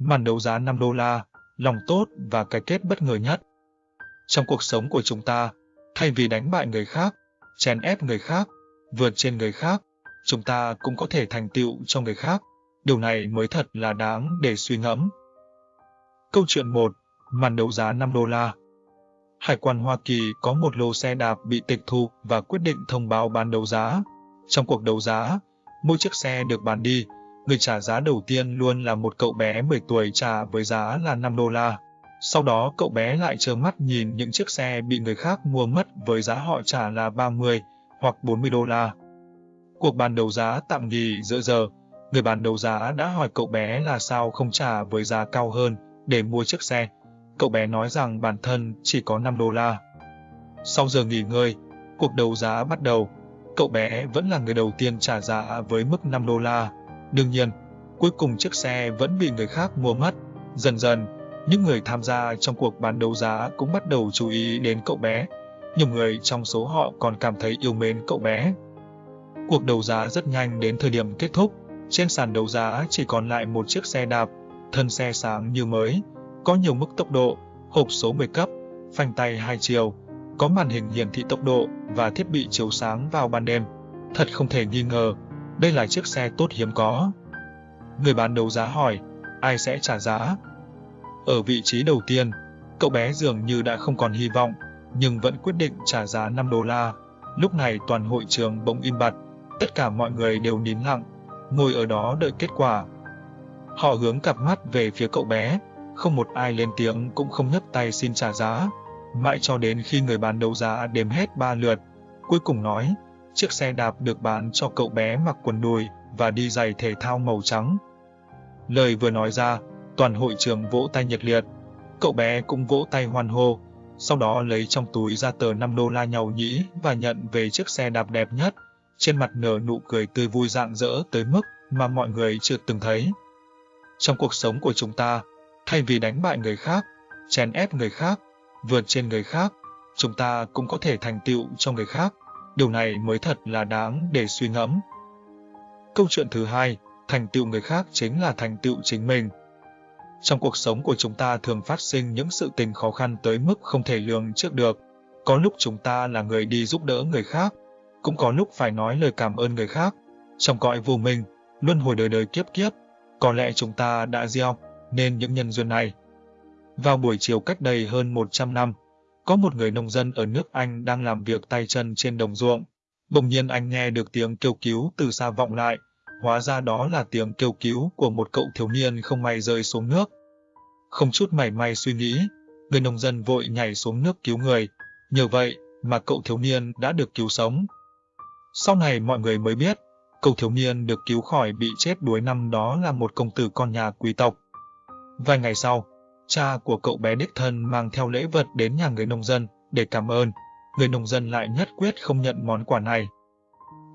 Màn đấu giá 5 đô la, lòng tốt và cái kết bất ngờ nhất. Trong cuộc sống của chúng ta, thay vì đánh bại người khác, chèn ép người khác, vượt trên người khác, chúng ta cũng có thể thành tựu cho người khác. Điều này mới thật là đáng để suy ngẫm. Câu chuyện 1. Màn đấu giá 5 đô la Hải quan Hoa Kỳ có một lô xe đạp bị tịch thu và quyết định thông báo bán đấu giá. Trong cuộc đấu giá, mỗi chiếc xe được bán đi, người trả giá đầu tiên luôn là một cậu bé 10 tuổi trả với giá là 5 đô la. Sau đó cậu bé lại trơ mắt nhìn những chiếc xe bị người khác mua mất với giá họ trả là 30 hoặc 40 đô la. Cuộc bàn đấu giá tạm nghỉ giữa giờ, người bán đấu giá đã hỏi cậu bé là sao không trả với giá cao hơn để mua chiếc xe. Cậu bé nói rằng bản thân chỉ có 5 đô la. Sau giờ nghỉ ngơi, cuộc đấu giá bắt đầu. Cậu bé vẫn là người đầu tiên trả giá với mức 5 đô la. Đương nhiên, cuối cùng chiếc xe vẫn bị người khác mua mất. Dần dần, những người tham gia trong cuộc bán đấu giá cũng bắt đầu chú ý đến cậu bé. Nhiều người trong số họ còn cảm thấy yêu mến cậu bé. Cuộc đấu giá rất nhanh đến thời điểm kết thúc. Trên sàn đấu giá chỉ còn lại một chiếc xe đạp, thân xe sáng như mới, có nhiều mức tốc độ, hộp số 10 cấp, phanh tay hai chiều, có màn hình hiển thị tốc độ và thiết bị chiếu sáng vào ban đêm. Thật không thể nghi ngờ, đây là chiếc xe tốt hiếm có. Người bán đấu giá hỏi, ai sẽ trả giá? Ở vị trí đầu tiên, cậu bé dường như đã không còn hy vọng, nhưng vẫn quyết định trả giá 5 đô la. Lúc này toàn hội trường bỗng im bặt, tất cả mọi người đều nín lặng, ngồi ở đó đợi kết quả. Họ hướng cặp mắt về phía cậu bé, không một ai lên tiếng cũng không nhấc tay xin trả giá. Mãi cho đến khi người bán đấu giá đếm hết ba lượt, cuối cùng nói, chiếc xe đạp được bán cho cậu bé mặc quần đùi và đi giày thể thao màu trắng. Lời vừa nói ra, toàn hội trường vỗ tay nhiệt liệt. Cậu bé cũng vỗ tay hoan hô, sau đó lấy trong túi ra tờ 5 đô la nhau nhĩ và nhận về chiếc xe đạp đẹp nhất, trên mặt nở nụ cười tươi vui rạng rỡ tới mức mà mọi người chưa từng thấy. Trong cuộc sống của chúng ta, thay vì đánh bại người khác, chèn ép người khác, vượt trên người khác, chúng ta cũng có thể thành tựu cho người khác. Điều này mới thật là đáng để suy ngẫm. Câu chuyện thứ hai, thành tựu người khác chính là thành tựu chính mình. Trong cuộc sống của chúng ta thường phát sinh những sự tình khó khăn tới mức không thể lường trước được. Có lúc chúng ta là người đi giúp đỡ người khác, cũng có lúc phải nói lời cảm ơn người khác. Trong cõi vô minh, luân hồi đời đời kiếp kiếp, có lẽ chúng ta đã gieo nên những nhân duyên này. Vào buổi chiều cách đây hơn 100 năm, có một người nông dân ở nước Anh đang làm việc tay chân trên đồng ruộng. Bỗng nhiên anh nghe được tiếng kêu cứu từ xa vọng lại, hóa ra đó là tiếng kêu cứu của một cậu thiếu niên không may rơi xuống nước. Không chút mảy may suy nghĩ, người nông dân vội nhảy xuống nước cứu người, nhờ vậy mà cậu thiếu niên đã được cứu sống. Sau này mọi người mới biết, cậu thiếu niên được cứu khỏi bị chết đuối năm đó là một công tử con nhà quý tộc. Vài ngày sau, cha của cậu bé đích thân mang theo lễ vật đến nhà người nông dân để cảm ơn. Người nông dân lại nhất quyết không nhận món quà này.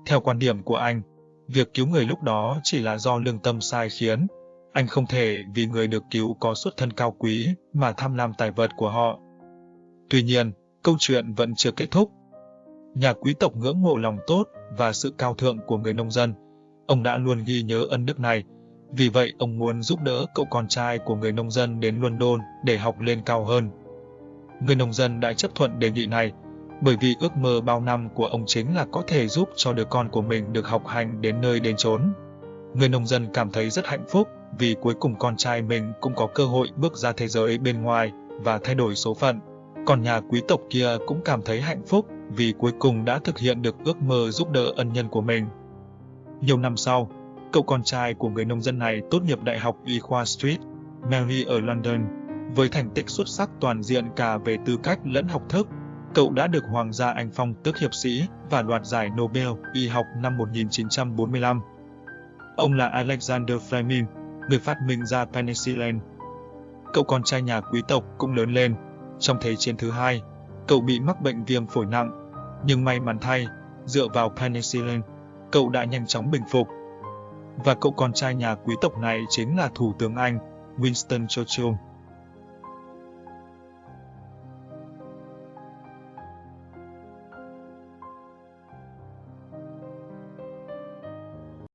Theo quan điểm của anh, việc cứu người lúc đó chỉ là do lương tâm sai khiến. Anh không thể vì người được cứu có xuất thân cao quý mà tham lam tài vật của họ. Tuy nhiên, câu chuyện vẫn chưa kết thúc. Nhà quý tộc ngưỡng mộ lòng tốt và sự cao thượng của người nông dân. Ông đã luôn ghi nhớ ân đức này vì vậy ông muốn giúp đỡ cậu con trai của người nông dân đến London để học lên cao hơn. Người nông dân đã chấp thuận đề nghị này, bởi vì ước mơ bao năm của ông chính là có thể giúp cho đứa con của mình được học hành đến nơi đến chốn. Người nông dân cảm thấy rất hạnh phúc vì cuối cùng con trai mình cũng có cơ hội bước ra thế giới bên ngoài và thay đổi số phận. Còn nhà quý tộc kia cũng cảm thấy hạnh phúc vì cuối cùng đã thực hiện được ước mơ giúp đỡ ân nhân của mình. Nhiều năm sau, Cậu con trai của người nông dân này tốt nghiệp Đại học Y khoa Street, Mary ở London. Với thành tích xuất sắc toàn diện cả về tư cách lẫn học thức, cậu đã được Hoàng gia Anh phong tước hiệp sĩ và đoạt giải Nobel y học năm 1945. Ông là Alexander Fleming, người phát minh ra penicillin. Cậu con trai nhà quý tộc cũng lớn lên. Trong Thế chiến thứ hai, cậu bị mắc bệnh viêm phổi nặng, nhưng may mắn thay, dựa vào penicillin, cậu đã nhanh chóng bình phục và cậu con trai nhà quý tộc này chính là Thủ tướng Anh, Winston Churchill.